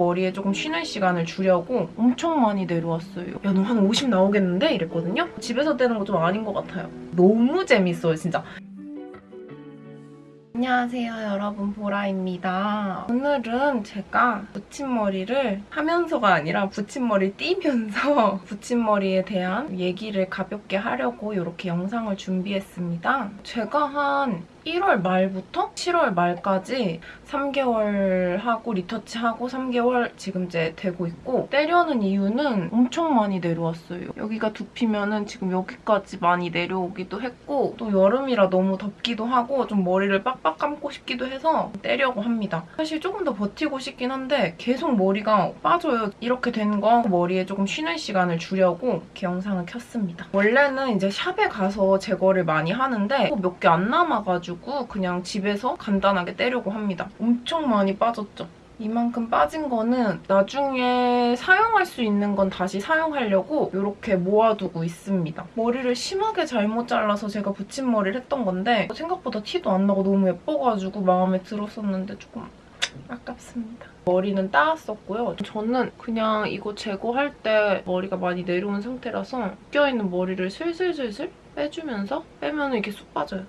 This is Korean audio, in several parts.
머리에 조금 쉬는 시간을 주려고 엄청 많이 내려왔어요. 야, 너 한 50 나오겠는데? 이랬거든요. 집에서 떼는 거 좀 아닌 것 같아요. 너무 재밌어요, 진짜. 안녕하세요 여러분 보라입니다. 오늘은 제가 붙임머리를 하면서가 아니라 붙임머리 띄면서 붙임머리에 대한 얘기를 가볍게 하려고 이렇게 영상을 준비했습니다. 제가 한 1월 말부터 7월 말까지 3개월 하고 리터치하고 3개월 지금 이제 되고 있고 떼려는 이유는 엄청 많이 내려왔어요. 여기가 두피면 은 지금 여기까지 많이 내려오기도 했고 또 여름이라 너무 덥기도 하고 좀 머리를 빡빡 감고 싶기도 해서 떼려고 합니다. 사실 조금 더 버티고 싶긴 한데 계속 머리가 빠져요. 이렇게 된 거 머리에 조금 쉬는 시간을 주려고 이렇게 영상을 켰습니다. 원래는 이제 샵에 가서 제거를 많이 하는데 몇 개 안 남아가지고 그냥 집에서 간단하게 떼려고 합니다. 엄청 많이 빠졌죠? 이만큼 빠진 거는 나중에 사용할 수 있는 건 다시 사용하려고 이렇게 모아두고 있습니다. 머리를 심하게 잘못 잘라서 제가 붙임머리를 했던 건데 생각보다 티도 안 나고 너무 예뻐가지고 마음에 들었었는데 조금 아깝습니다. 머리는 따왔었고요. 저는 그냥 이거 제거할 때 머리가 많이 내려온 상태라서 껴있는 머리를 슬슬슬슬 빼주면서 빼면 이렇게 쑥 빠져요.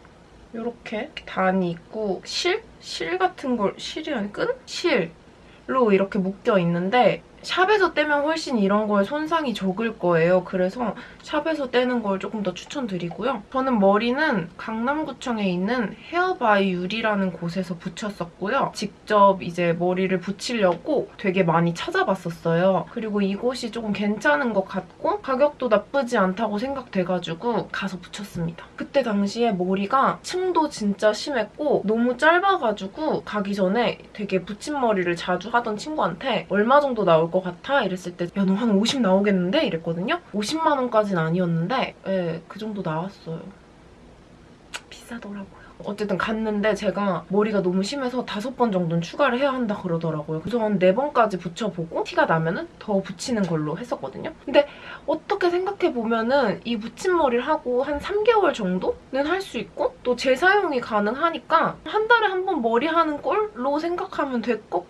이렇게 단이 있고 실? 실 같은 걸 실이 아니 끈? 실로 이렇게 묶여 있는데 샵에서 떼면 훨씬 이런 거에 손상이 적을 거예요. 그래서 샵에서 떼는 걸 조금 더 추천드리고요. 저는 머리는 강남구청에 있는 헤어바이 유리라는 곳에서 붙였었고요. 직접 이제 머리를 붙이려고 되게 많이 찾아봤었어요. 그리고 이곳이 조금 괜찮은 것 같고 가격도 나쁘지 않다고 생각돼가지고 가서 붙였습니다. 그때 당시에 머리가 층도 진짜 심했고 너무 짧아가지고 가기 전에 되게 붙임머리를 자주 하던 친구한테 얼마 정도 나올 것 같아? 이랬을 때 야 너 한 50 나오겠는데? 이랬거든요. 50만 원까지는 아니었는데 예, 그 정도 나왔어요. 비싸더라고요. 어쨌든 갔는데 제가 머리가 너무 심해서 다섯 번 정도는 추가를 해야 한다 그러더라고요. 그래서 한네 번까지 붙여보고 티가 나면 은 더 붙이는 걸로 했었거든요. 근데 어떻게 생각해보면 은 이 붙임머리를 하고 한 3개월 정도는 할 수 있고 또 재사용이 가능하니까 한 달에 한 번 머리 하는 꼴로 생각하면 될 것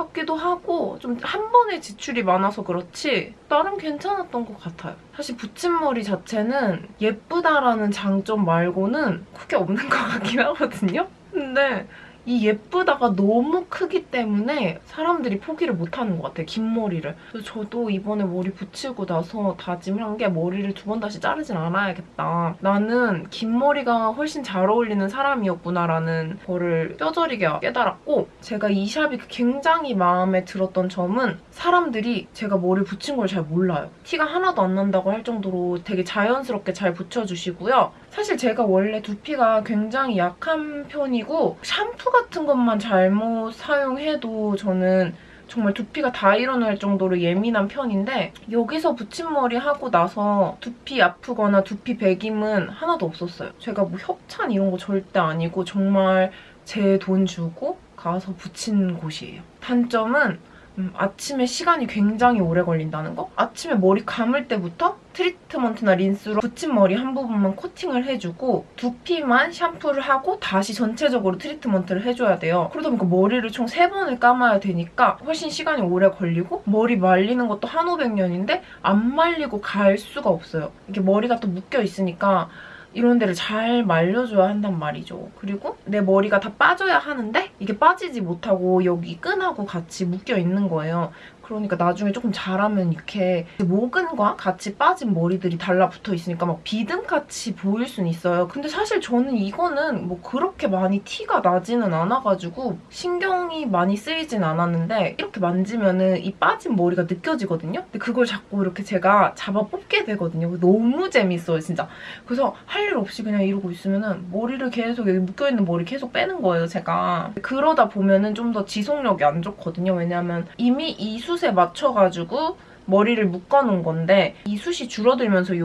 같기도 하고 좀 한 번에 지출이 많아서 그렇지 나름 괜찮았던 것 같아요. 사실 붙임머리 자체는 예쁘다라는 장점 말고는 크게 없는 것 같긴 하거든요. 근데 이 예쁘다가 너무 크기 때문에 사람들이 포기를 못하는 것 같아요, 긴 머리를. 저도 이번에 머리 붙이고 나서 다짐한 게 머리를 두 번 다시 자르진 않아야겠다. 나는 긴 머리가 훨씬 잘 어울리는 사람이었구나라는 거를 뼈저리게 깨달았고 제가 이 샵이 굉장히 마음에 들었던 점은 사람들이 제가 머리 붙인 걸 잘 몰라요. 티가 하나도 안 난다고 할 정도로 되게 자연스럽게 잘 붙여주시고요. 사실 제가 원래 두피가 굉장히 약한 편이고 샴푸 같은 것만 잘못 사용해도 저는 정말 두피가 다 일어날 정도로 예민한 편인데 여기서 붙임머리 하고 나서 두피 아프거나 두피 배김은 하나도 없었어요. 제가 뭐 협찬 이런 거 절대 아니고 정말 제 돈 주고 가서 붙인 곳이에요. 단점은 음, 아침에 시간이 굉장히 오래 걸린다는 거? 아침에 머리 감을 때부터 트리트먼트나 린스로 붙임머리 한 부분만 코팅을 해주고 두피만 샴푸를 하고 다시 전체적으로 트리트먼트를 해줘야 돼요. 그러다 보니까 머리를 총 3번을 감아야 되니까 훨씬 시간이 오래 걸리고 머리 말리는 것도 한오백년인데 안 말리고 갈 수가 없어요. 이게 머리가 또 묶여 있으니까 이런 데를 잘 말려줘야 한단 말이죠. 그리고 내 머리가 다 빠져야 하는데 이게 빠지지 못하고 여기 끈하고 같이 묶여 있는 거예요. 그러니까 나중에 조금 자라면 이렇게 모근과 같이 빠진 머리들이 달라붙어 있으니까 막 비듬같이 보일 수는 있어요. 근데 사실 저는 이거는 뭐 그렇게 많이 티가 나지는 않아가지고 신경이 많이 쓰이진 않았는데 이렇게 만지면은 이 빠진 머리가 느껴지거든요? 근데 그걸 자꾸 이렇게 제가 잡아 뽑게 되거든요. 너무 재밌어요, 진짜. 그래서 할 일 없이 그냥 이러고 있으면은 머리를 계속 여기 묶여있는 머리 계속 빼는 거예요, 제가. 그러다 보면은 좀 더 지속력이 안 좋거든요. 왜냐면 이미 이 숱에 맞춰가지고 머리를 묶어놓은 건데 이 숱이 줄어들면서 이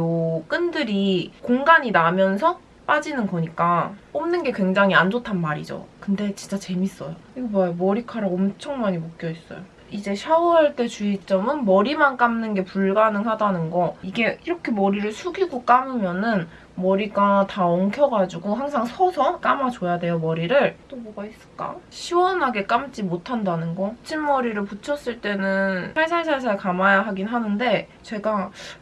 끈들이 공간이 나면서 빠지는 거니까 뽑는 게 굉장히 안 좋단 말이죠. 근데 진짜 재밌어요. 이거 봐요. 머리카락 엄청 많이 묶여있어요. 이제 샤워할 때 주의점은 머리만 감는 게 불가능하다는 거. 이게 이렇게 머리를 숙이고 감으면 은 머리가 다 엉켜가지고 항상 서서 감아줘야 돼요, 머리를. 또 뭐가 있을까? 시원하게 감지 못한다는 거. 붙임머리를 붙였을 때는 살살살살 감아야 하긴 하는데 제가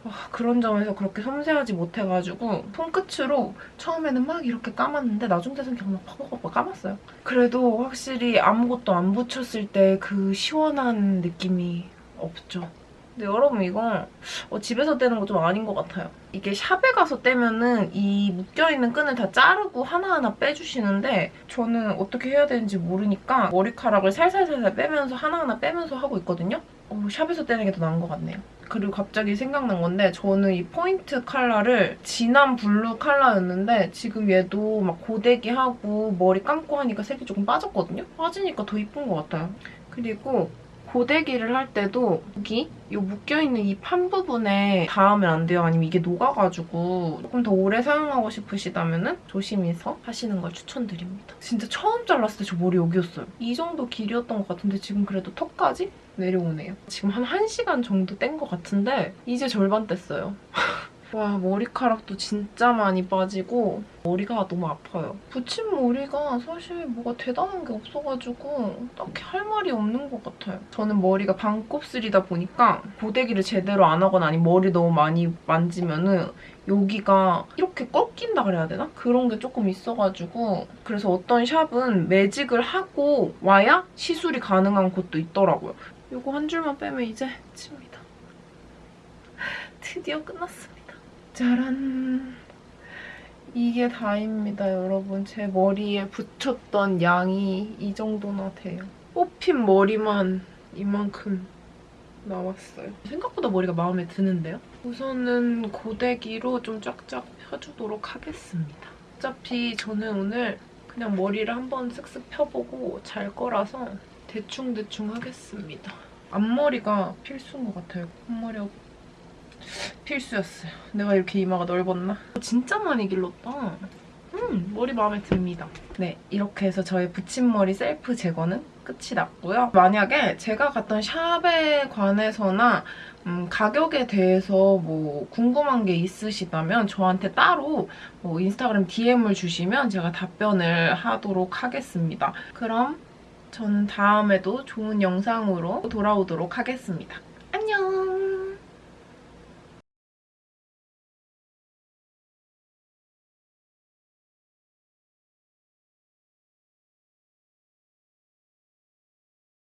와, 그런 점에서 그렇게 섬세하지 못해가지고 손끝으로 처음에는 막 이렇게 감았는데 나중 돼서는 그냥 막 팍팍팍 감았어요. 그래도 확실히 아무것도 안 붙였을 때 그 시원한 느낌이 없죠. 근데 여러분 이거 어, 집에서 떼는 거 좀 아닌 것 같아요. 이게 샵에 가서 떼면은 이 묶여있는 끈을 다 자르고 하나하나 빼주시는데 저는 어떻게 해야 되는지 모르니까 머리카락을 살살살살 빼면서 하나하나 빼면서 하고 있거든요. 어, 샵에서 떼는 게 더 나은 것 같네요. 그리고 갑자기 생각난 건데 저는 이 포인트 컬러를 진한 블루 컬러였는데 지금 얘도 막 고데기하고 머리 감고 하니까 색이 조금 빠졌거든요? 빠지니까 더 이쁜 것 같아요. 그리고 고데기를 할 때도 여기 이 묶여있는 이 판 부분에 닿으면 안 돼요. 아니면 이게 녹아가지고 조금 더 오래 사용하고 싶으시다면 조심해서 하시는 걸 추천드립니다. 진짜 처음 잘랐을 때 저 머리 여기였어요. 이 정도 길이였던 것 같은데 지금 그래도 턱까지 내려오네요. 지금 한 1시간 정도 뗀 것 같은데 이제 절반 뗐어요. 와 머리카락도 진짜 많이 빠지고 머리가 너무 아파요. 붙임머리가 사실 뭐가 대단한 게 없어가지고 딱히 할 말이 없는 것 같아요. 저는 머리가 반곱슬이다 보니까 고데기를 제대로 안 하거나 아니면 머리 너무 많이 만지면 은 여기가 이렇게 꺾인다 그래야 되나? 그런 게 조금 있어가지고 그래서 어떤 샵은 매직을 하고 와야 시술이 가능한 곳도 있더라고요. 이거 한 줄만 빼면 이제 끝입니다. 드디어 끝났습니다. 짜란. 이게 다입니다, 여러분. 제 머리에 붙였던 양이 이 정도나 돼요. 뽑힌 머리만 이만큼 나왔어요. 생각보다 머리가 마음에 드는데요? 우선은 고데기로 좀 쫙쫙 펴주도록 하겠습니다. 어차피 저는 오늘 그냥 머리를 한번 쓱쓱 펴보고 잘 거라서 대충대충 하겠습니다. 앞머리가 필수인 것 같아요. 앞머리가 필수였어요. 내가 이렇게 이마가 넓었나? 진짜 많이 길렀다. 음, 머리 마음에 듭니다. 네, 이렇게 해서 저의 붙임머리 셀프 제거는 끝이 났고요. 만약에 제가 갔던 샵에 관해서나 음, 가격에 대해서 뭐 궁금한 게 있으시다면 저한테 따로 뭐 인스타그램 DM을 주시면 제가 답변을 하도록 하겠습니다. 그럼 저는 다음에도 좋은 영상으로 돌아오도록 하겠습니다. 안녕!